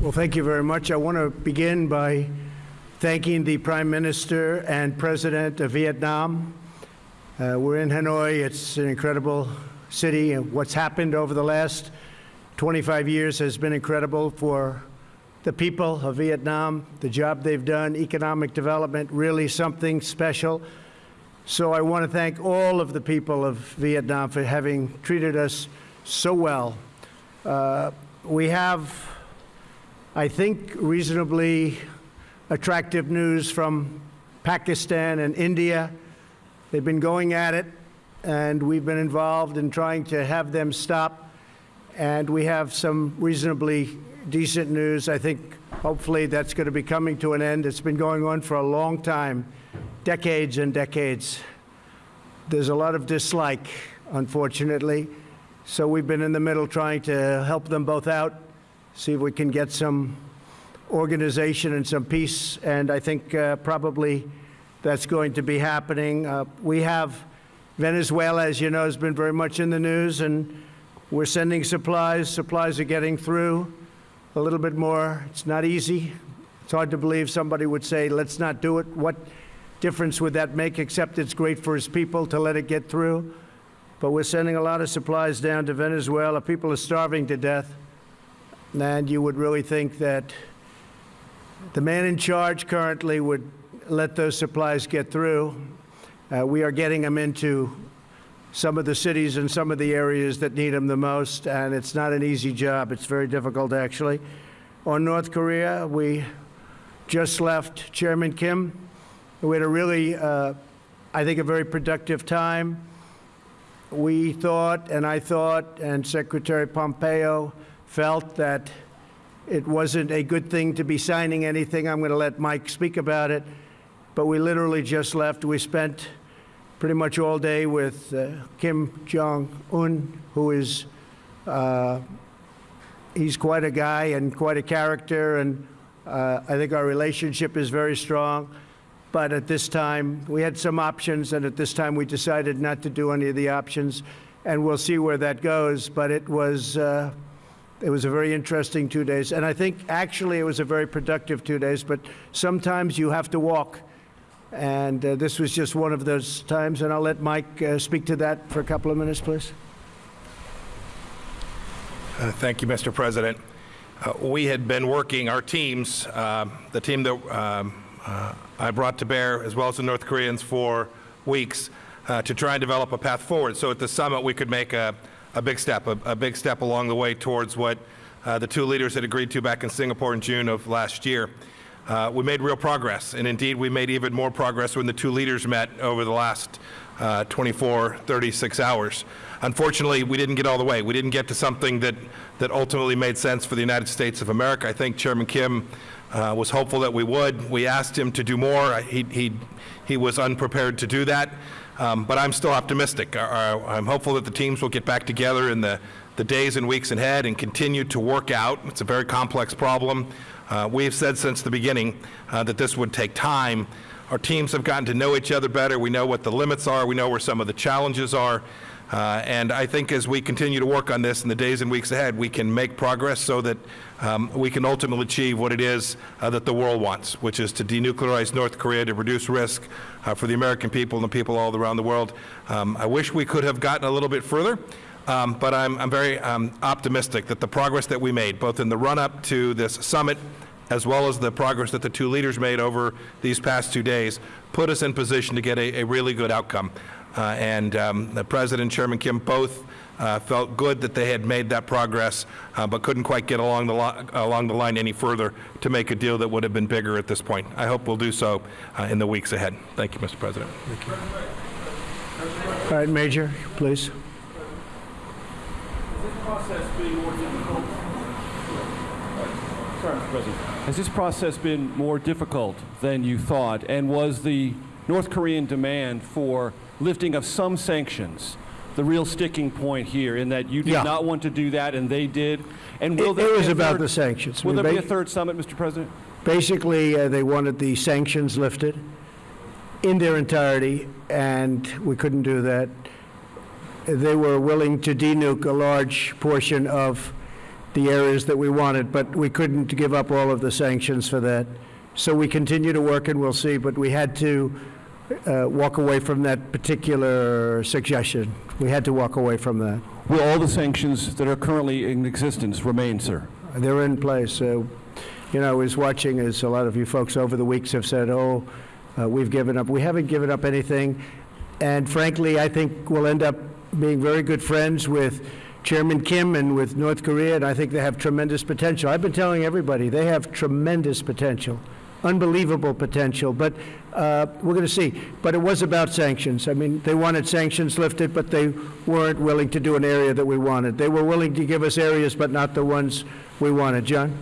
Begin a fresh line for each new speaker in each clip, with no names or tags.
Well, thank you very much. I want to begin by thanking the Prime Minister and President of Vietnam. Uh, we're in Hanoi. It's an incredible city. And what's happened over the last 25 years has been incredible for the people of Vietnam, the job they've done, economic development, really something special. So I want to thank all of the people of Vietnam for having treated us so well. Uh, we have, I think, reasonably attractive news from Pakistan and India. They've been going at it, and we've been involved in trying to have them stop. And we have some reasonably decent news. I think hopefully that's going to be coming to an end. It's been going on for a long time, decades and decades. There's a lot of dislike, unfortunately. So we've been in the middle trying to help them both out, see if we can get some organization and some peace. And I think uh, probably that's going to be happening. Uh, we have Venezuela, as you know, has been very much in the news, and we're sending supplies. Supplies are getting through a little bit more. It's not easy. It's hard to believe somebody would say, let's not do it. What difference would that make, except it's great for his people to let it get through? But we're sending a lot of supplies down to Venezuela. People are starving to death. And you would really think that the man in charge currently would let those supplies get through. Uh, we are getting them into some of the cities and some of the areas that need them the most, and it's not an easy job. It's very difficult, actually. On North Korea, we just left Chairman Kim. We had a really, uh, I think, a very productive time we thought, and I thought, and Secretary Pompeo felt that it wasn't a good thing to be signing anything. I'm going to let Mike speak about it. But we literally just left. We spent pretty much all day with uh, Kim Jong-un, who is, uh, he's quite a guy and quite a character, and uh, I think our relationship is very strong. But at this time, we had some options, and at this time we decided not to do any of the options, and we'll see where that goes. But it was, uh, it was a very interesting two days, and I think actually it was a very productive two days, but sometimes you have to walk. And uh, this was just one of those times, and I'll let Mike uh, speak to that for a couple of minutes, please.
Uh, thank you, Mr. President. Uh, we had been working, our teams, uh, the team that um, uh, I brought to bear, as well as the North Koreans, for weeks to try and develop a path forward. So at the summit, we could make a, a big step, a, a, big step along the way towards what uh, the two leaders had agreed to back in Singapore in June of last year. Uh, we made real progress, and indeed we made even more progress when the two leaders met over the last uh, 24, 36 hours. Unfortunately, we didn't get all the way. We didn't get to something that, that ultimately made sense for the United States of America. I think Chairman Kim uh, was hopeful that we would. We asked him to do more. He, he, he was unprepared to do that. Um, but I'm still optimistic. I'm hopeful that the teams will get back together in the, the days and weeks ahead and continue to work out. It's a very complex problem. Uh, we have said since the beginning uh, that this would take time. Our teams have gotten to know each other better. We know what the limits are. We know where some of the challenges are. Uh, and I think as we continue to work on this in the days and weeks ahead, we can make progress so that um, we can ultimately achieve what it is uh, that the world wants, which is to denuclearize North Korea, to reduce risk uh, for the American people and the people all around the world. Um, I wish we could have gotten a little bit further. Um, but I'm, I'm very um, optimistic that the progress that we made, both in the run-up to this summit as well as the progress that the two leaders made over these past two days, put us in position to get a, a really good outcome. Uh, and um, the President, Chairman Kim, both uh, felt good that they had made that progress, uh, but couldn't quite get along the, along the line any further to make a deal that would have been bigger at this point. I hope we'll do so uh, in the weeks ahead. Thank you, Mr. President. Thank you.
All right, Major, please.
Sorry, Mr. President. Has this process been more difficult than you thought? And was the North Korean demand for lifting of some sanctions the real sticking point here in that you did
Yeah.
not want to do that and they did? And will
It-
there
it
be
was
a
about
third-
the sanctions.
Will
I mean,
there be a third summit, Mr. President?
Basically, uh, they wanted the sanctions lifted in their entirety, and we couldn't do that. They were willing to denuke a large portion of the areas that we wanted, but we couldn't give up all of the sanctions for that. So we continue to work, and we'll see, but we had to uh, walk away from that particular suggestion. We had to walk away from that.
Will all the sanctions that are currently in existence remain, sir?
They're in place. So, you know, I was watching, as a lot of you folks over the weeks have said, oh, uh, we've given up. We haven't given up anything. And frankly, I think we'll end up being very good friends with Chairman Kim and with North Korea, and I think they have tremendous potential. I've been telling everybody, they have tremendous potential, unbelievable potential, but uh, we're going to see. But it was about sanctions. I mean, they wanted sanctions lifted, but they weren't willing to do an area that we wanted. They were willing to give us areas, but not the ones we wanted. John?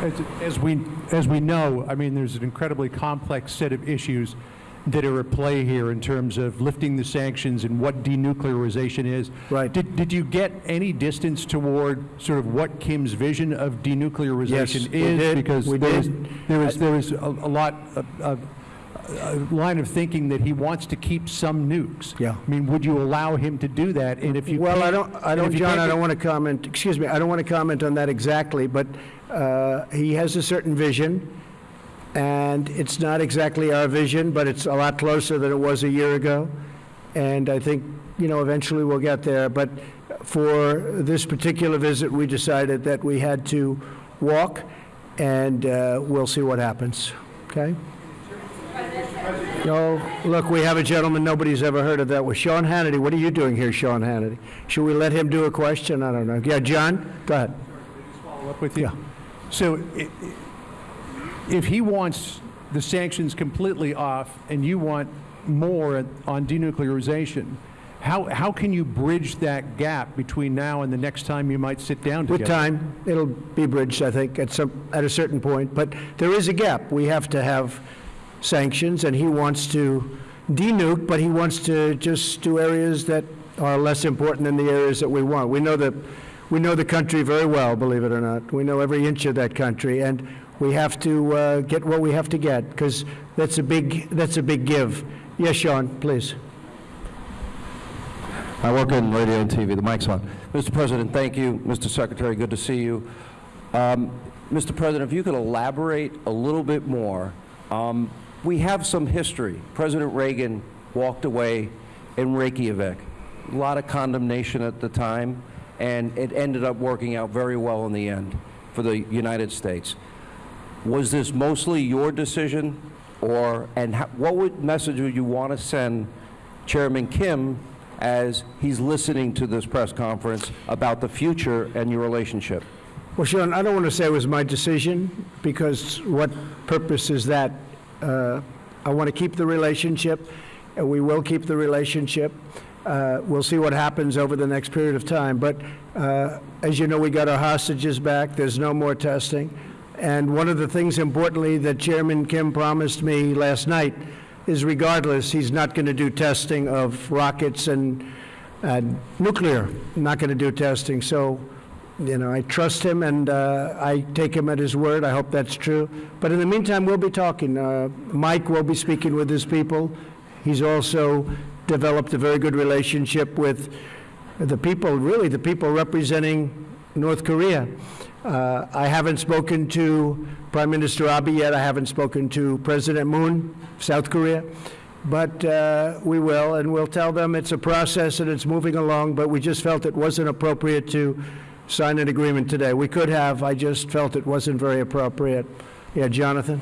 As, as we, as we know, I mean, there's an incredibly complex set of issues that are at play here in terms of lifting the sanctions and what denuclearization is.
Right.
Did, did you get any distance toward sort of what Kim's vision of denuclearization
Yes, we
is?
did.
Because
We
there
did.
is, there is, there is a, a lot, of a, a line of thinking that he wants to keep some nukes.
Yeah.
I mean, would you allow him to do that? And if you
Well, I don't, I don't, John, I don't want to comment, excuse me, I don't want to comment on that exactly, but uh, he has a certain vision, and it's not exactly our vision, but it's a lot closer than it was a year ago. And I think, you know, eventually we'll get there. But for this particular visit, we decided that we had to walk, and uh, we'll see what happens, okay? No, look, we have a gentleman nobody's ever heard of that was Sean Hannity. What are you doing here, Sean Hannity? Should we let him do a question? I don't know. Yeah, John, go ahead.
follow up with you?
Yeah.
So i- i- if he wants the sanctions completely off and you want more on denuclearization, how, how can you bridge that gap between now and the next time you might sit down together?
With time, it'll be bridged, I think, at some, at a certain point. But there is a gap. We have to have sanctions, and he wants to denuke, but he wants to just do areas that are less important than the areas that we want. We know the, we know the country very well, believe it or not. We know every inch of that country, and we have to uh, get what we have to get, because that's a big, that's a big give. Yes, Sean, please.
I work in radio and TV. The mic's on. Mr. President, thank you. Mr. Secretary, good to see you. Um, Mr. President, if you could elaborate a little bit more. Um, we have some history. President Reagan walked away in Reykjavik. A lot of condemnation at the time, and it ended up working out very well in the end for the United States. Was this mostly your decision, or, and how, what would, message would you want to send Chairman Kim as he's listening to this press conference about the future and your relationship?
Well, Sean, I don't want to say it was my decision, because what purpose is that? Uh, I want to keep the relationship, and we will keep the relationship. Uh, We'll see what happens over the next period of time. But uh, as you know, we got our hostages back. There's no more testing. And one of the things importantly that Chairman Kim promised me last night is regardless, he's not going to do testing of rockets and and nuclear, not going to do testing. So, you know, I trust him and uh, I take him at his word. I hope that's true. But in the meantime, we'll be talking. Uh, Mike will be speaking with his people. He's also developed a very good relationship with the people, really the people representing North Korea. Uh, I haven't spoken to Prime Minister Abe yet. I haven't spoken to President Moon, South Korea. But uh, we will, and we'll tell them it's a process and it's moving along, but we just felt it wasn't appropriate to sign an agreement today. We could have, I just felt it wasn't very appropriate. Yeah, Jonathan?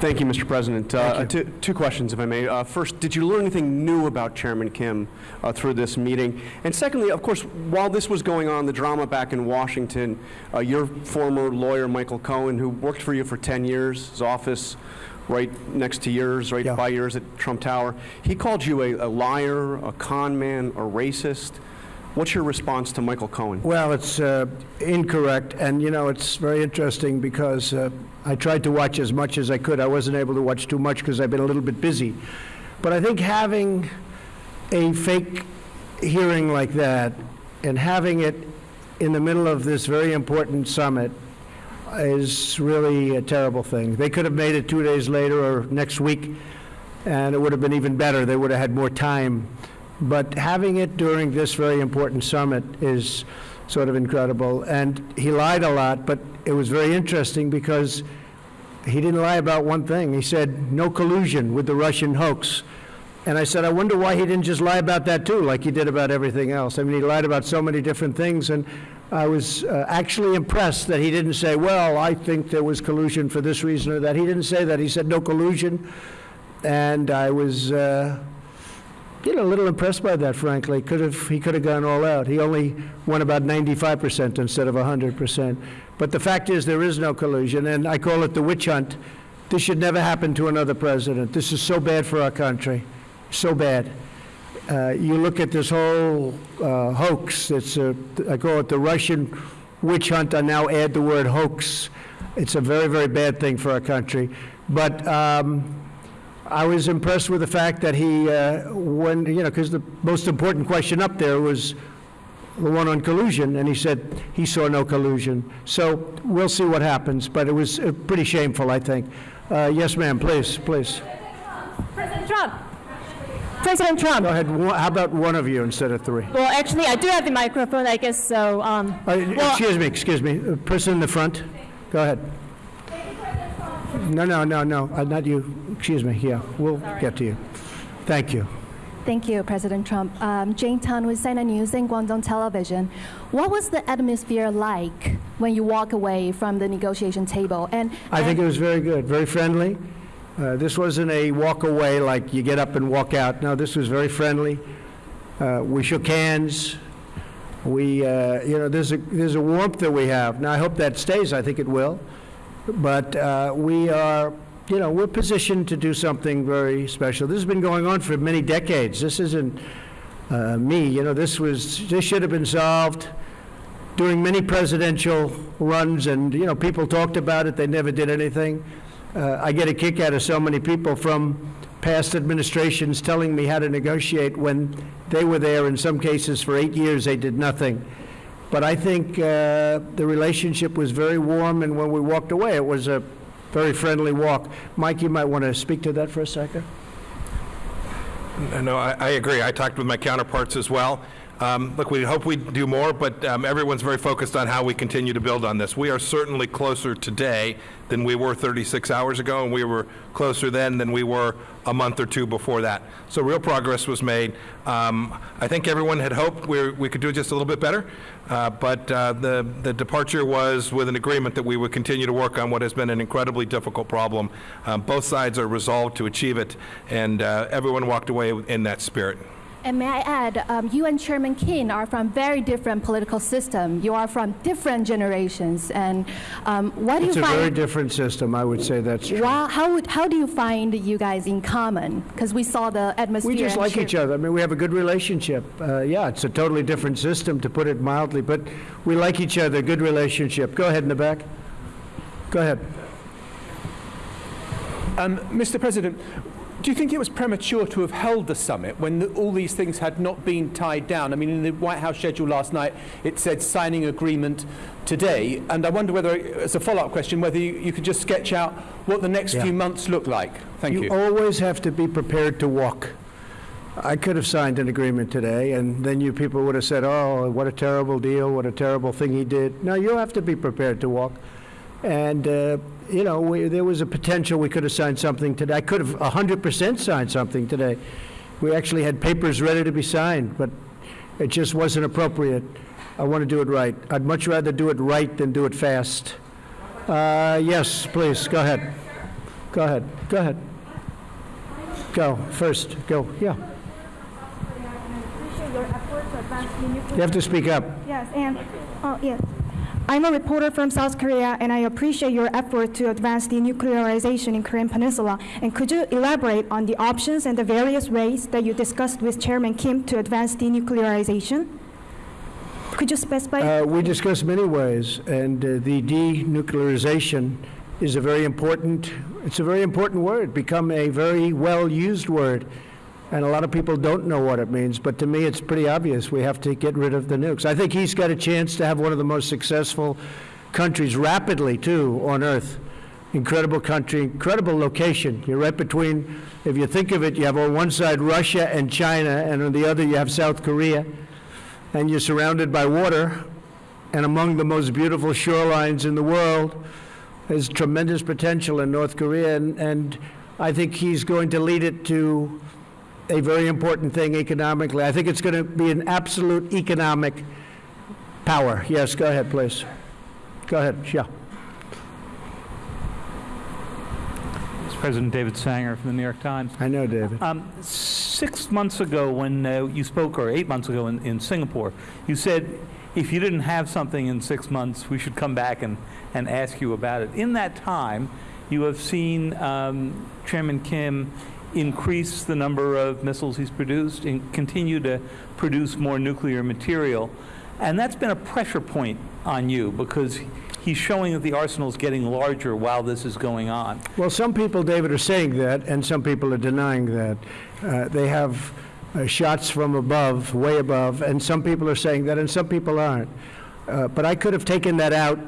Thank you, Mr. President. Uh, Two two questions, if I may. Uh, First, did you learn anything new about Chairman Kim uh, through this meeting? And secondly, of course, while this was going on, the drama back in Washington, uh, your former lawyer, Michael Cohen, who worked for you for 10 years, his office right next to yours, right
Yeah.
by yours at Trump Tower, he called you a a liar, a con man, a racist. What's your response to Michael Cohen?
Well, it's uh, incorrect, and you know, it's very interesting because uh, I tried to watch as much as I could. I wasn't able to watch too much because I've been a little bit busy. But I think having a fake hearing like that and having it in the middle of this very important summit is really a terrible thing. They could have made it two days later or next week, and it would have been even better. They would have had more time. But having it during this very important summit is sort of incredible. And he lied a lot, but it was very interesting because he didn't lie about one thing. He said, no collusion with the Russian hoax. And I said, I wonder why he didn't just lie about that too, like he did about everything else. I mean, he lied about so many different things, and I was uh, actually impressed that he didn't say, well, I think there was collusion for this reason or that. He didn't say that. He said, no collusion. And I was, uh, know, a little impressed by that, frankly. Could have, he could have gone all out. He only won about 95% instead of 100%. But the fact is, there is no collusion, and I call it the witch hunt. This should never happen to another president. This is so bad for our country, so bad. Uh, you look at this whole uh, hoax, it's a, I call it the Russian witch hunt, I now add the word hoax. It's a very, very bad thing for our country. But um, I was impressed with the fact that he, uh, when, you know, because the most important question up there was the one on collusion, and he said he saw no collusion. So we'll see what happens, but it was uh, pretty shameful, I think. Uh, Yes, ma'am, please, please.
President Trump. President Trump.
Go ahead, how about one of you instead of three?
Well, actually, I do have the microphone, I guess, so, um,
Uh,
well,
Excuse me, excuse me, Uh, person in the front, go ahead. No, no, no, no, uh, not you, excuse me, yeah, we'll get to you. Thank you.
thank you, President Trump. Um, Jane Tan with CNN News and Guangdong Television. What was the atmosphere like when you walk away from the negotiation table? And
I think it was very good, very friendly. Uh, This wasn't a walk away like you get up and walk out. No, this was very friendly. Uh, We shook hands. We, uh, you know, there's a, there's a warmth that we have. Now, I hope that stays, I think it will. But uh, we are, you know, we're positioned to do something very special. This has been going on for many decades. This isn't uh, me, you know, this was, this should have been solved during many presidential runs, and, you know, people talked about it, they never did anything. Uh, I get a kick out of so many people from past administrations telling me how to negotiate when they were there, in some cases, for eight years, they did nothing. But I think uh, the relationship was very warm, and when we walked away, it was a very friendly walk. Mike, you might want to speak to that for a second?
No, I, I agree. I talked with my counterparts as well. Um, Look, we hope we do more, but um, everyone's very focused on how we continue to build on this. We are certainly closer today than we were 36 hours ago, and we were closer then than we were a month or two before that. So real progress was made. Um, I think everyone had hoped we we could do just a little bit better, uh, but uh, the the departure was with an agreement that we would continue to work on what has been an incredibly difficult problem. Um, Both sides are resolved to achieve it, and uh, everyone walked away in that spirit.
And may I add, um, you and Chairman King are from very different political system. You are from different generations. And um, what do you?
It's
you
a very different system, I would say that's true.
Wow, how, would, how do you find you guys in common? Because we saw the atmosphere.
We just like each other. I mean, we have a good relationship. Uh, Yeah, it's a totally different system, to put it mildly, but we like each other, good relationship. Go ahead in the back. Go ahead.
Um, Mr. President, do you think it was premature to have held the summit when the, all these things had not been tied down? I mean, in the White House schedule last night, it said signing agreement today, and I wonder whether, as a follow-up question, whether you, you could just sketch out what the next
Yeah.
few months look like. Thank you.
You always have to be prepared to walk. I could have signed an agreement today, and then you people would have said, oh, what a terrible deal, what a terrible thing he did. No, you have to be prepared to walk. And, uh, you know, we, there was a potential we could have signed something today. I could have 100% signed something today. We actually had papers ready to be signed, but it just wasn't appropriate. I want to do it right. I'd much rather do it right than do it fast. Uh, yes, please, go ahead. Go ahead, go ahead. Go, first, go, yeah.
appreciate your effort to advance the nuclear.
You have to speak up.
Yes, and, oh, yes. I'm a reporter from South Korea, and I appreciate your effort to advance denuclearization in Korean Peninsula. And could you elaborate on the options and the various ways that you discussed with Chairman Kim to advance denuclearization? Could you specify?
Uh, We discussed many ways, and uh, the denuclearization is a very important, it's a very important word, become a very well-used word, and a lot of people don't know what it means, but to me, it's pretty obvious. We have to get rid of the nukes. I think he's got a chance to have one of the most successful countries rapidly, too, on Earth. Incredible country, incredible location. You're right between, if you think of it, you have on one side Russia and China, and on the other you have South Korea, and you're surrounded by water, and among the most beautiful shorelines in the world. There's tremendous potential in North Korea, and, and I think he's going to lead it to a very important thing economically. I think it's going to be an absolute economic power. Yes, go ahead, please. Go ahead, yeah.
It's President David Sanger from the New York Times.
I know, David.
Um, Six months ago, when uh, you spoke, or eight months ago in in Singapore, you said if you didn't have something in six months, we should come back and, and ask you about it. In that time, you have seen um, Chairman Kim increase the number of missiles he's produced and continue to produce more nuclear material. And that's been a pressure point on you because he's showing that the arsenal is getting larger while this is going on.
Well, some people, David, are saying that, and some people are denying that. Uh, They have uh, shots from above, way above, and some people are saying that, and some people aren't. Uh, But I could have taken that out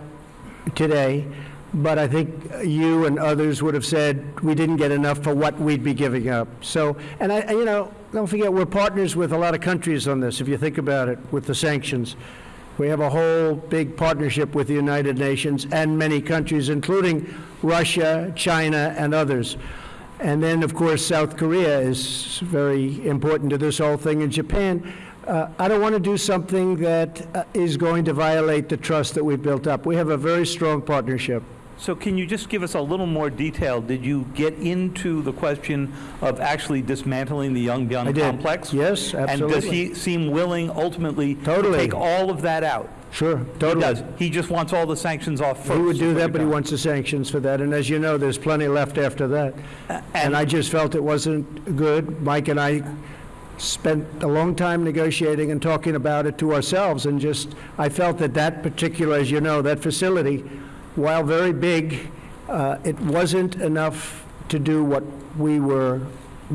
today, but I think you and others would have said we didn't get enough for what we'd be giving up. So, and I, you know, don't forget, we're partners with a lot of countries on this, if you think about it, with the sanctions. We have a whole big partnership with the United Nations and many countries, including Russia, China, and others. And then, of course, South Korea is very important to this whole thing, and Japan. Uh, I don't want to do something that uh, is going to violate the trust that we've built up. We have a very strong partnership.
So can you just give us a little more detail? Did you get into the question of actually dismantling the
I
Yongbyon complex?
Yes, absolutely.
And does he seem willing ultimately to take all of that out?
Sure, totally.
He does. He just wants all the sanctions off first.
He would do that, but he wants the sanctions for that, and as you know, there's plenty left after that. And I just felt it wasn't good. Mike and I spent a long time negotiating and talking about it to ourselves, and just, I felt that that particular, as you know, that facility, while very big, uh, it wasn't enough to do what we were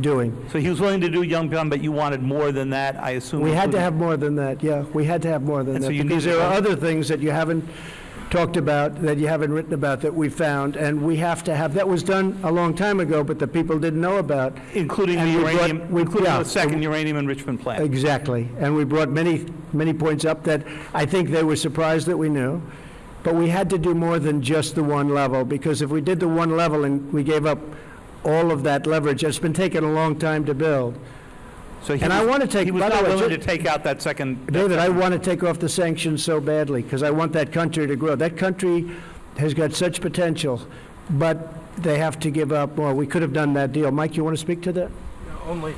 doing.
So he was willing to do Yongbyon, but you wanted more than that, I assume?
We had to have more than that, yeah, we had to have more than
And so
that,
you
because there are other things that you haven't talked about, that you haven't written about, that we found, and we have to have, that was done a long time ago, but the people didn't know about.
Including
And
the
we brought-
uranium,
we-
including
yeah,
the second uranium enrichment plant?
Exactly, and we brought many, many points up that I think they were surprised that we knew, but we had to do more than just the one level, because if we did the one level and we gave up all of that leverage, it's been taking a long time to build.
So he
And I
was-
wanna take-
He was
by the
not
way,
willing
ju-
to take out that second... that
David, I
second-
want to take off the sanctions so badly, because I want that country to grow. That country has got such potential, but they have to give up more. We could have done that deal. Mike, you want to speak to that?
Only,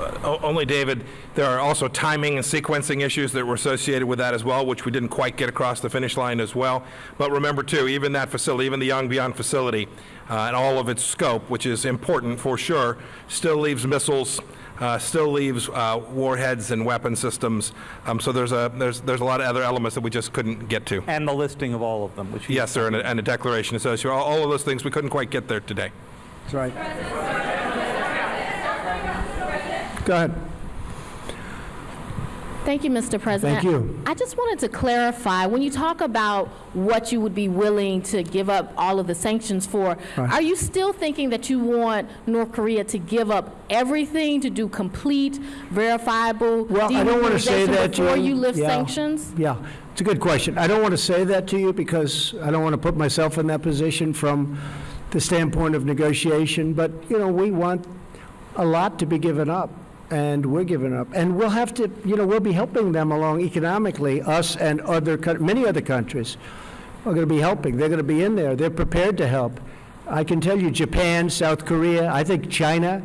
uh, only, David, there are also timing and sequencing issues that were associated with that as well, which we didn't quite get across the finish line as well. But remember, too, even that facility, even the Yongbyon facility, uh, and all of its scope, which is important for sure, still leaves missiles, uh, still leaves uh, warheads and weapon systems. Um, So there's a, there's, there's a lot of other elements that we just couldn't get to.
And the listing of all of them, which.
Yes, sir, and a, and a declaration associated, all, all of those things, we couldn't quite get there today.
That's right. Go ahead.
Thank you, Mr. President.
Thank you.
I just wanted to clarify, when you talk about what you would be willing to give up all of the sanctions for,
Right.
are you still thinking that you want North Korea to give up everything to do complete, verifiable
Well, I don't want to say that to you.
before you lift
Yeah.
sanctions?
Yeah, it's a good question. I don't want to say that to you because I don't want to put myself in that position from the standpoint of negotiation, but, you know, we want a lot to be given up, and we're giving up. And we'll have to, you know, we'll be helping them along economically, us and other, many other countries are going to be helping. They're going to be in there. They're prepared to help. I can tell you, Japan, South Korea, I think China,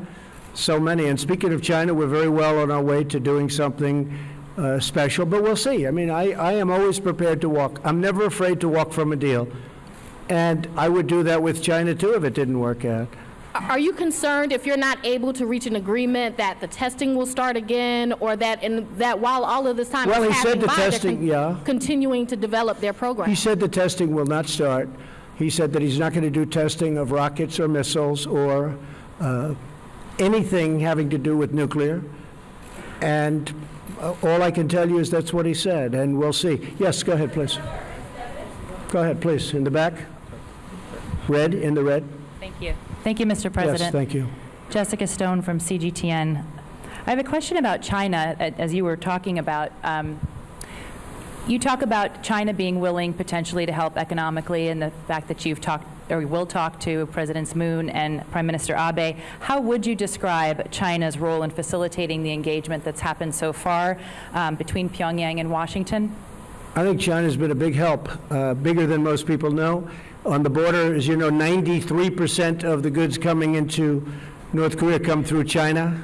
so many. And speaking of China, we're very well on our way to doing something uh, special, but we'll see. I mean, I, I am always prepared to walk. I'm never afraid to walk from a deal. And I would do that with China, too, if it didn't work out.
Are you concerned if you're not able to reach an agreement that the testing will start again, or that, and that while all of this time
Well,
is
he said the
by,
testing-
con-
yeah.
continuing to develop their program?
He said the testing will not start. He said that he's not going to do testing of rockets or missiles or uh, anything having to do with nuclear. And uh, all I can tell you is that's what he said, and we'll see. Yes, go ahead, please. Go ahead, please, in the back. Red, in the red.
Thank you. Thank you, Mr. President.
Yes, thank you.
Jessica Stone from CGTN. I have a question about China, as you were talking about. um, You talk about China being willing potentially to help economically, and the fact that you've talked, or will talk to Presidents Moon and Prime Minister Abe. How would you describe China's role in facilitating the engagement that's happened so far um, between Pyongyang and Washington?
I think China's been a big help, uh, bigger than most people know. On the border, as you know, 93% of the goods coming into North Korea come through China.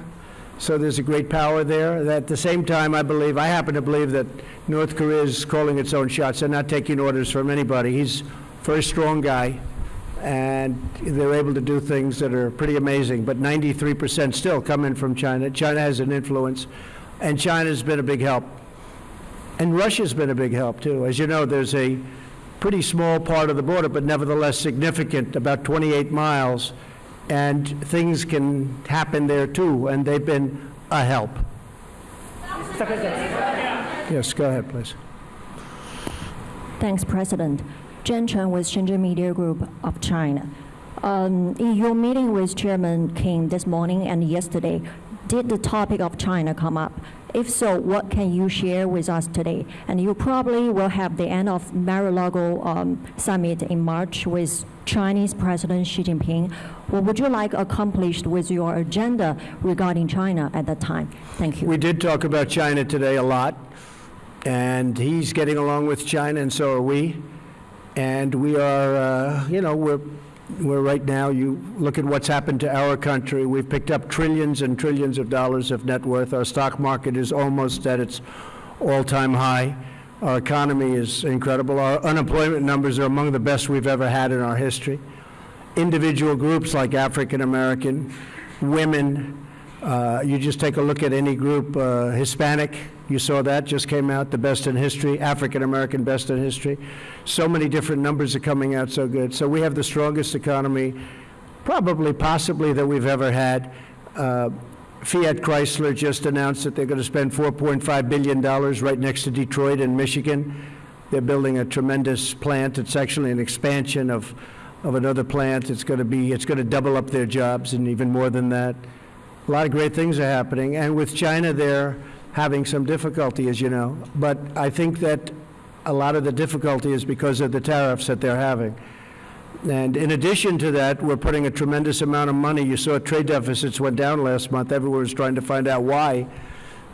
So there's a great power there. At the same time, I believe, I happen to believe that North Korea is calling its own shots. They're not taking orders from anybody. He's a very strong guy, and they're able to do things that are pretty amazing. But 93% still come in from China. China has an influence, and China's been a big help. And Russia's been a big help, too. As you know, there's a pretty small part of the border, but nevertheless significant, about 28 miles, and things can happen there, too, and they've been a help. Yes, go ahead, please.
Thanks, President. Jen Chen with Shenzhen Media Group of China. Um, in your meeting with Chairman King this morning and yesterday, did the topic of China come up? If so, what can you share with us today? And you probably will have the end of Mar-a-Lago um, summit in March with Chinese President Xi Jinping. What would you like accomplished with your agenda regarding China at that time? Thank you.
We did talk about China today a lot, and he's getting along with China, and so are we. And we are, uh, you know, we're, we're right now, you look at what's happened to our country. We've picked up trillions and trillions of dollars of net worth. Our stock market is almost at its all-time high. Our economy is incredible. Our unemployment numbers are among the best we've ever had in our history. Individual groups like African American, women, uh, you just take a look at any group, uh, Hispanic, you saw that, just came out, the best in history, African American best in history. So many different numbers are coming out so good. So we have the strongest economy, probably, possibly, that we've ever had. Uh, Fiat Chrysler just announced that they're going to spend $4.5 billion right next to Detroit in Michigan. They're building a tremendous plant. It's actually an expansion of, of another plant. It's going to be, it's going to double up their jobs and even more than that. A lot of great things are happening. And with China, they're having some difficulty, as you know. But I think that a lot of the difficulty is because of the tariffs that they're having. And in addition to that, we're putting a tremendous amount of money. You saw trade deficits went down last month. Everyone was trying to find out why.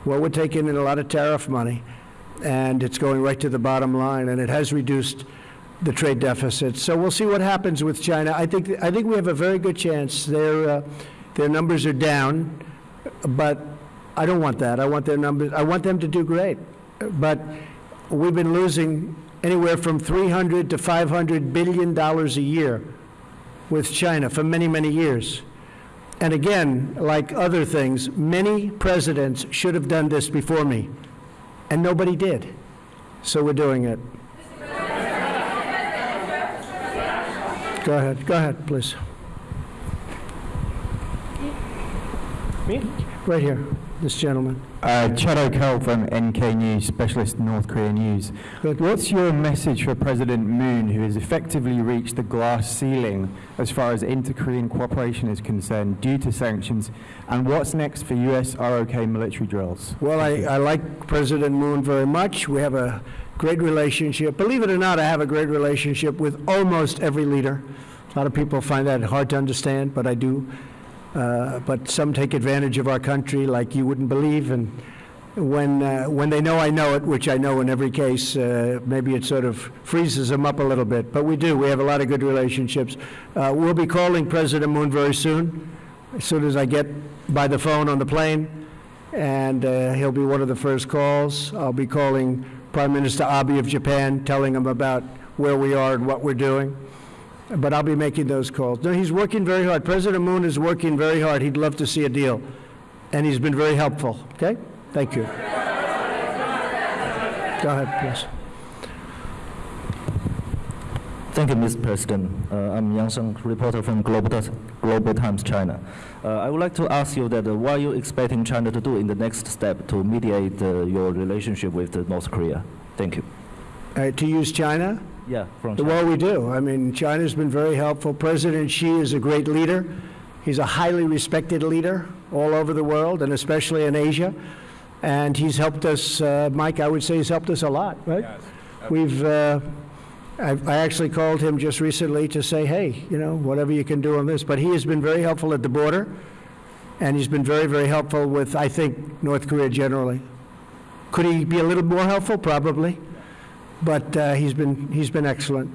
Well, we're taking in a lot of tariff money, and it's going right to the bottom line, and it has reduced the trade deficit. So we'll see what happens with China. I think, I think we have a very good chance. Their, uh, their numbers are down, but I don't want that. I want their numbers, I want them to do great. But we've been losing anywhere from 300 to 500 billion dollars a year with China for many, many years. And again, like other things, many presidents should have done this before me, and nobody did. So we're doing it. Go ahead, go ahead, please. Me? Right here, this gentleman.
Uh, Chad O'Carroll from NK News, Specialist North Korea News.
Good.
What's your message for President Moon, who has effectively reached the glass ceiling as far as inter-Korean cooperation is concerned due to sanctions? And what's next for U.S. ROK military drills?
Well, I, I like President Moon very much. We have a great relationship. Believe it or not, I have a great relationship with almost every leader. A lot of people find that hard to understand, but I do. Uh, but some take advantage of our country like you wouldn't believe. And when, uh, when they know I know it, which I know in every case, uh, maybe it sort of freezes them up a little bit. But we do. We have a lot of good relationships. Uh, we'll be calling President Moon very soon, as soon as I get by the phone on the plane. And uh, he'll be one of the first calls. I'll be calling Prime Minister Abe of Japan, telling him about where we are and what we're doing. But I'll be making those calls. No, he's working very hard. President Moon is working very hard. He'd love to see a deal. And he's been very helpful. Okay? Thank you. Go ahead, please.
Thank you, Mr. President. Uh, I'm Yang Sheng, reporter from Global, Global Times China. Uh, I would like to ask you that uh, what are you expecting China to do in the next step to mediate uh, your relationship with uh, North Korea? Thank you.
Uh, to use China?
Yeah, from China.
Well, we do. I mean, China's been very helpful. President Xi is a great leader. He's a highly respected leader all over the world, and especially in Asia. And he's helped us, uh, Mike, I would say he's helped us a lot, right? Yes. We've, uh, I I actually called him just recently to say, hey, you know, whatever you can do on this. But he has been very helpful at the border, and he's been very, very helpful with, I think, North Korea generally. Could he be a little more helpful? Probably. But uh, he's been, he's been excellent.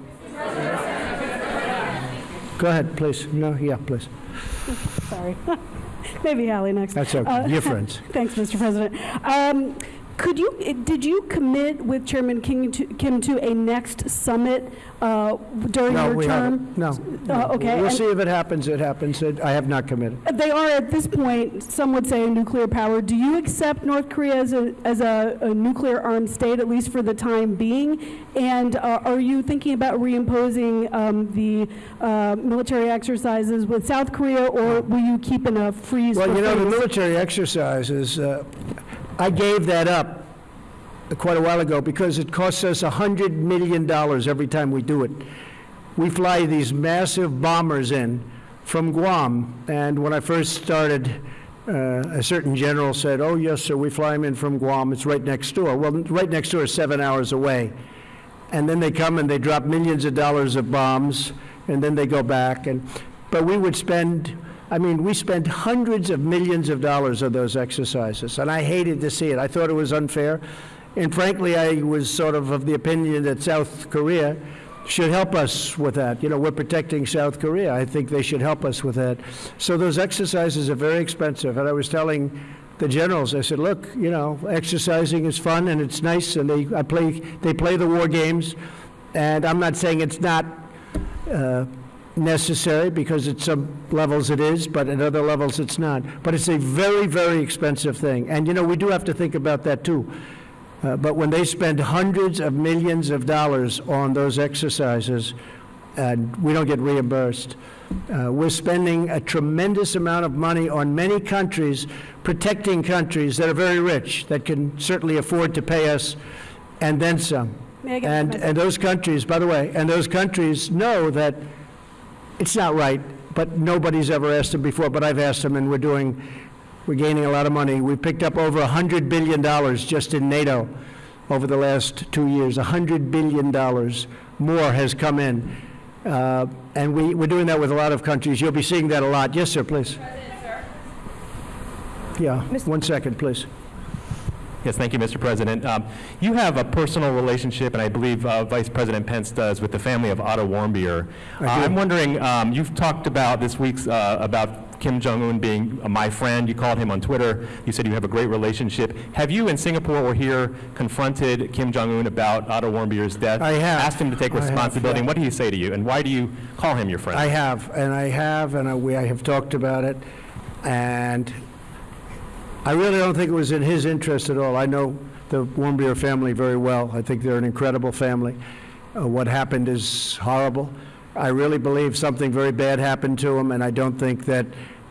Go ahead, please. No, yeah, please.
Sorry. Maybe Hallie next.
That's okay.
Uh,
You're friends.
Thanks, Mr. President. Um, Could you, eh, did you commit with Chairman King to- Kim to a next summit uh, during
No,
your
we
term?
haven't. No.
Uh, okay,
We'll
and-
see if it happens, it happens. It- I have not committed.
They are at this point, some would say, a nuclear power. Do you accept North Korea as a, as a, a nuclear armed state, at least for the time being? And uh, are you thinking about reimposing um, the uh, military exercises with South Korea, or will you keep in a freeze?
Well, you know, the military exercises, uh, I gave that up quite a while ago because it costs us $100 million every time we do it. We fly these massive bombers in from Guam, and when I first started, uh, a certain general said, "Oh, yes, sir, we fly them in from Guam. It's right next door." Well, right next door is seven hours away. And then they come and they drop millions of dollars of bombs, and then they go back. And, but we would spend, I mean, we spent hundreds of millions of dollars on those exercises, and I hated to see it. I thought it was unfair. And frankly, I was sort of of the opinion that South Korea should help us with that. You know, we're protecting South Korea. I think they should help us with that. So those exercises are very expensive. And I was telling the generals, I said, look, you know, exercising is fun and it's nice, and they, I play, they play the war games. And I'm not saying it's not uh, necessary, because at some levels it is, but at other levels it's not. But it's a very, very expensive thing. And, you know, we do have to think about that, too. Uh, But when they spend hundreds of millions of dollars on those exercises, and we don't get reimbursed, uh, we're spending a tremendous amount of money on many countries, protecting countries that are very rich, that can certainly afford to pay us, and then some. And, and those countries, by the way, and those countries know that it's not right, but nobody's ever asked them before, but I've asked them, and we're doing, we're gaining a lot of money. We picked up over $100 billion just in NATO over the last two years. $100 billion more has come in. Uh, And we, we're doing that with a lot of countries. You'll be seeing that a lot. Yes, sir, please. Yeah, one second, please.
Yes, thank you, Mr. President. Um, You have a personal relationship, and I believe uh, Vice President Pence does, with the family of Otto Warmbier. Uh, I'm wondering, um, you've talked about this week's, uh, about Kim Jong-un being uh, my friend. You called him on Twitter. You said you have a great relationship. Have you in Singapore or here confronted Kim Jong-un about Otto Warmbier's death?
I have.
Asked him to take
I have,
responsibility,
yeah.
and what did he say to you? And why do you call him your friend?
I have, and I have, and I- we, I have talked about it, and I really don't think it was in his interest at all. I know the Warmbier family very well. I think they're an incredible family. Uh, What happened is horrible. I really believe something very bad happened to him, and I don't think that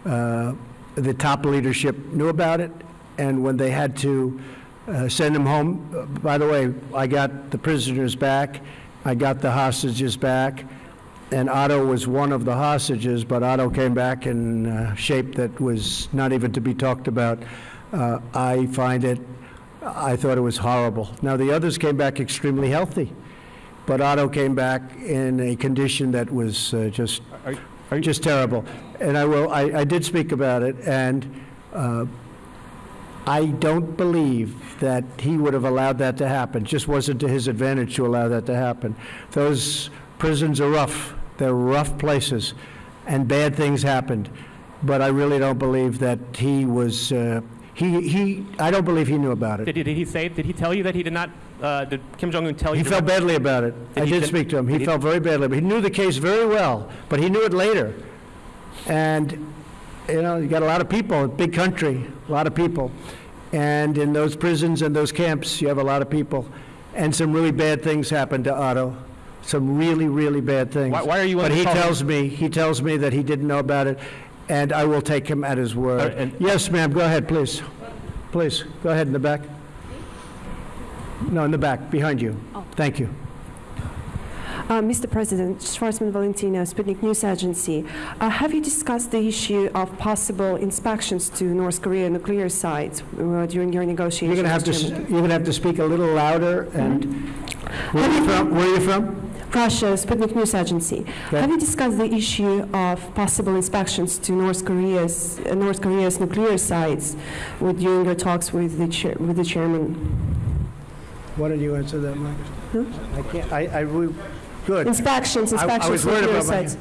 uh, the top leadership knew about it, and when they had to uh, send him home, uh, by the way, I got the prisoners back, I got the hostages back, and Otto was one of the hostages, but Otto came back in uh, shape that was not even to be talked about. Uh, I find it, I thought it was horrible. Now, the others came back extremely healthy, but Otto came back in a condition that was uh, just, just terrible. And I will, I, I did speak about it, and uh, I don't believe that he would have allowed that to happen. It just wasn't to his advantage to allow that to happen. Those prisons are rough. They're rough places, and bad things happened. But I really don't believe that he was, uh, he, he, I don't believe he knew about it.
Did he, did he say, did he tell you that he did not, uh, did Kim Jong-un tell you?
He felt badly about it.
Did
I did speak to him. He felt very badly. But He knew the case very well, but he knew it later. And, you know, you got a lot of people, a big country, a lot of people. And in those prisons and those camps, you have a lot of people. And some really bad things happened to Otto. Some really, really bad things.
Why- why are you
But he tells me, he tells me that he didn't know about it, and I will take him at his word. Yes, ma'am, go ahead, please. Please, go ahead in the back. No, in the back, behind you. Thank you.
Uh, Mr. President, Schwarzman Valentino, Sputnik News Agency. Uh, have you discussed the issue of possible inspections to North Korea nuclear sites uh, during your negotiations?
You're going to have to,
with
s-
Germany?
you're going to have to speak a little louder, and where are you from? Where are you from?
Russia, Sputnik News Agency. Have you discussed the issue of possible inspections to North Korea's uh, North Korea's nuclear sites with, during your talks with the chair, with the chairman?
Why don't you answer that, Mike? I can't, I, I, we- good.
Inspections,
I- I
inspections
was worried
nuclear
about my-
sites.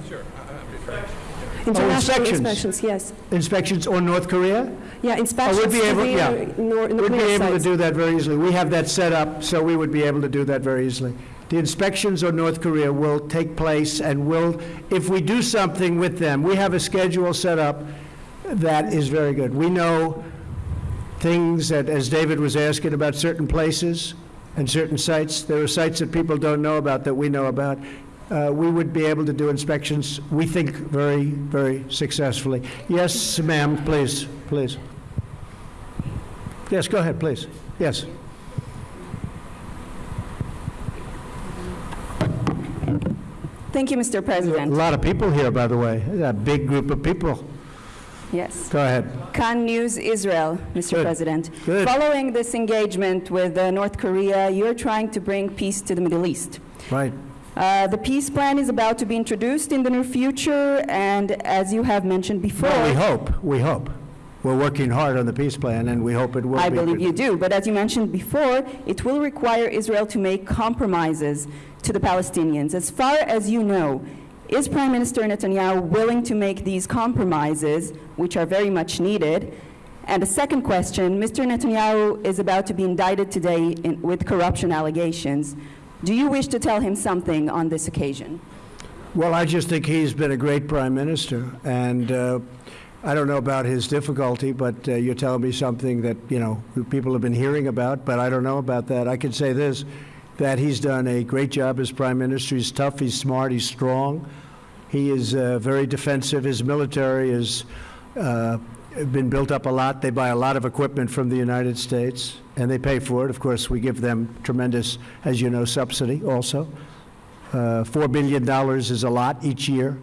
Oh,
International
inspections.
inspections, yes.
Inspections on North Korea?
Yeah,
Oh,
inspections
we'd be able,
the
yeah.
nor-
We'd be
nuclear
able to do that very easily. We have that set up, so we would be able to do that very easily. The inspections on North Korea will take place and will, if we do something with them, we have a schedule set up that is very good. We know things that, as David was asking about certain places and certain sites, there are sites that people don't know about that we know about. Uh, We would be able to do inspections, we think, very, very successfully. Yes, ma'am, please, please. Yes, go ahead, please. Yes.
Thank you, Mr. President.
A lot of people here, by the way, a big group of people.
Yes.
Go ahead.
Kan News Israel, Mr.
Good.
President.
Good.
Following this engagement with uh, North Korea, you're trying to bring peace to the Middle East.
Right.
Uh, the peace plan is about to be introduced in the near future, and as you have mentioned before,
Well, we hope, we hope. We're working hard on the peace plan, and we hope it will be.
I believe you do, but as you mentioned before, it will require Israel to make compromises to the Palestinians. As far as you know, is Prime Minister Netanyahu willing to make these compromises, which are very much needed? And a second question, Mr. Netanyahu is about to be indicted today in, with corruption allegations. Do you wish to tell him something on this occasion?
Well, I just think he's been a great prime minister, and uh, I don't know about his difficulty, but uh, you're telling me something that, you know, people have been hearing about, but I don't know about that. I can say this, that he's done a great job as prime minister. He's tough, he's smart, he's strong. He is uh, very defensive. His military has uh, been built up a lot. They buy a lot of equipment from the United States, and they pay for it. Of course, we give them tremendous, as you know, subsidy also. Uh, $4 billion is a lot each year.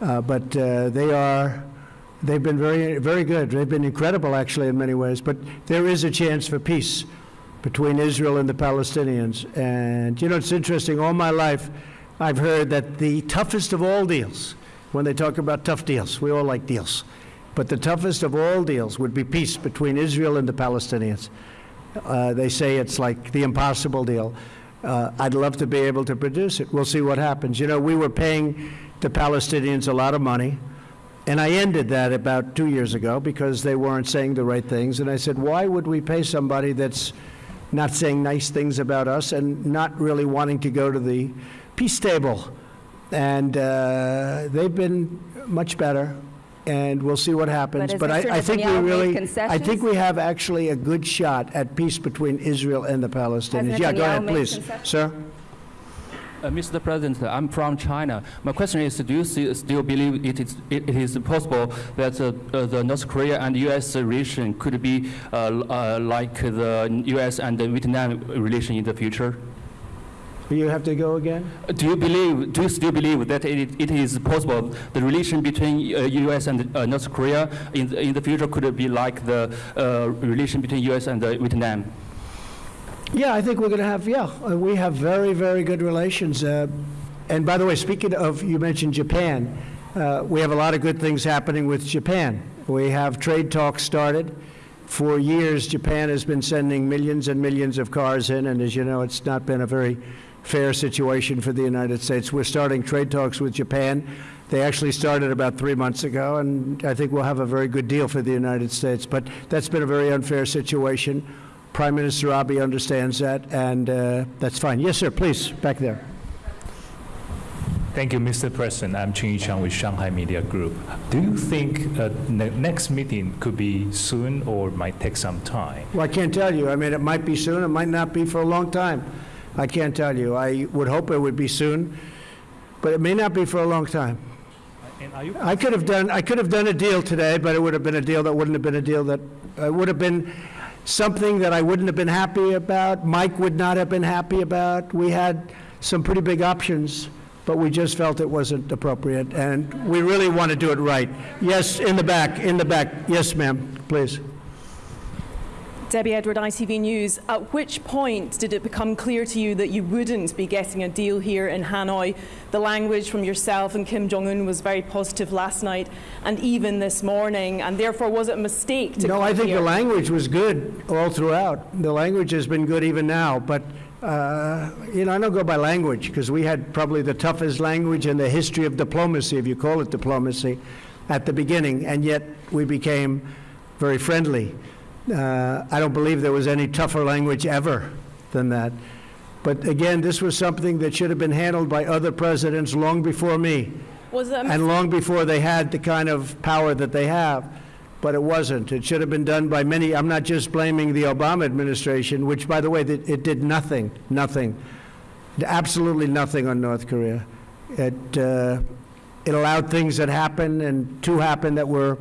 Uh, But uh, they are, they've been very, very good. They've been incredible, actually, in many ways. But there is a chance for peace between Israel and the Palestinians. And, you know, it's interesting, all my life, I've heard that the toughest of all deals, when they talk about tough deals, we all like deals, but the toughest of all deals would be peace between Israel and the Palestinians. Uh, They say it's like the impossible deal. Uh, I'd love to be able to produce it. We'll see what happens. You know, we were paying the Palestinians a lot of money, and I ended that about two years ago because they weren't saying the right things. And I said, why would we pay somebody that's not saying nice things about us and not really wanting to go to the peace table? And uh, they've been much better, and we'll see what happens.
But Mr.
I, I think we really, I think we have actually a good shot at peace between Israel and the Palestinians. Yeah, go ahead, please, sir.
Uh, Mr. President, I'm from China. My question is, do you see, still believe it is, it, it is possible that uh, uh, the North Korea and U.S. relation could be uh, uh, like the U.S. and the Vietnam relation in the future?
You have to go again?
Do you believe, do you still believe that it, it is possible the relation between uh, U.S. and uh, North Korea in the, in the future could be like the uh, relation between U.S. and uh, Vietnam?
Yeah, I think we're going to have, yeah, uh, we have very, very good relations. Uh, And by the way, speaking of, you mentioned Japan, uh, we have a lot of good things happening with Japan. We have trade talks started. For years, Japan has been sending millions and millions of cars in, and as you know, it's not been a very fair situation for the United States. We're starting trade talks with Japan. They actually started about three months ago, and I think we'll have a very good deal for the United States. But that's been a very unfair situation. Prime Minister Abe understands that, and uh, that's fine. Yes, sir, please, back there.
Thank you, Mr. President. I'm Ching Yichang with Shanghai Media Group. Do you think uh, the next meeting could be soon or might take some time?
Well, I can't tell you. I mean, it might be soon, it might not be for a long time. I can't tell you. I would hope it would be soon, but it may not be for a long time.
And are you
I could have done, I could have done a deal today, but it would have been a deal that wouldn't have been a deal that, uh, would have been something that I wouldn't have been happy about, Mike would not have been happy about. We had some pretty big options, but we just felt it wasn't appropriate, and we really want to do it right. Yes, in the back, in the back. Yes, ma'am, please.
Debbie Edward, ITV News. At which point did it become clear to you that you wouldn't be getting a deal here in Hanoi? The language from yourself and Kim Jong un was very positive last night and even this morning, and therefore was it a mistake to
No, I think
here?
the language was good all throughout. The language has been good even now, but, uh, you know, I don't go by language, because we had probably the toughest language in the history of diplomacy, if you call it diplomacy, at the beginning, and yet we became very friendly. Uh, I don't believe there was any tougher language ever than that. But again, this was something that should have been handled by other presidents long before me, and long before they had the kind of power that they have. But it wasn't. It should have been done by many. I'm not just blaming the Obama administration, which, by the way, it did nothing, nothing, absolutely nothing on North Korea. It, uh, it allowed things that happened and to happen that were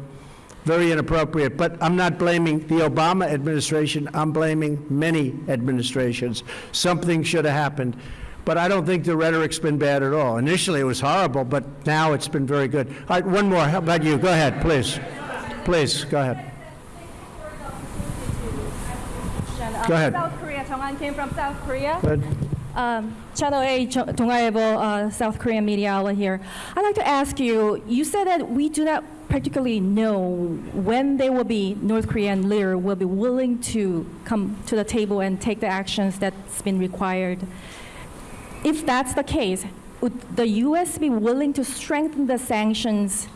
very inappropriate. But I'm not blaming the Obama administration. I'm blaming many administrations. Something should have happened. But I don't think the rhetoric's been bad at all. Initially, it was horrible, but now it's been very good. All right, one more. How about you? Go ahead, please. Please, go ahead. Go ahead.
South Korea. an came from South Korea. Um, Channel A, Donghaebo, uh, South Korean media outlet here. I'd like to ask you, you said that we do not particularly know when they will be North Korean leader will be willing to come to the table and take the actions that's been required. If that's the case, would the U.S. be willing to strengthen the sanctions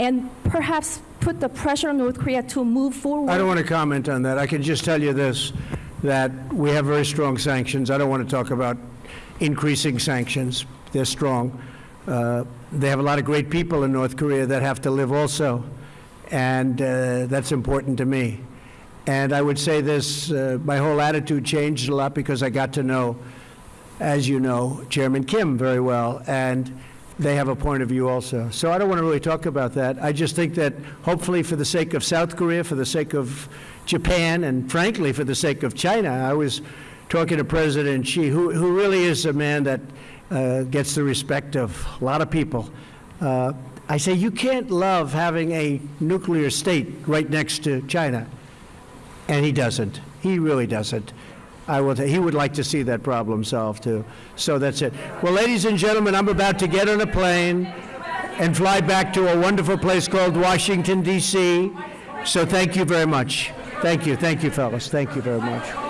and perhaps put the pressure on North Korea to move forward?
I don't want to comment on that. I can just tell you this, that we have very strong sanctions. I don't want to talk about increasing sanctions. They're strong. Uh, They have a lot of great people in North Korea that have to live also, and uh, that's important to me. And I would say this, uh, my whole attitude changed a lot because I got to know, as you know, Chairman Kim very well, and they have a point of view also. So I don't want to really talk about that. I just think that hopefully for the sake of South Korea, for the sake of Japan, and frankly for the sake of China, I was talking to President Xi, who, who really is a man that uh, gets the respect of a lot of people. Uh, I say you can't love having a nuclear state right next to China. And he doesn't. He really doesn't. I will. he would like to see that problem solved too. So that's it. Well, ladies and gentlemen, I'm about to get on a plane and fly back to a wonderful place called Washington D.C. So thank you very much. Thank you. Thank you, fellas. Thank you very much.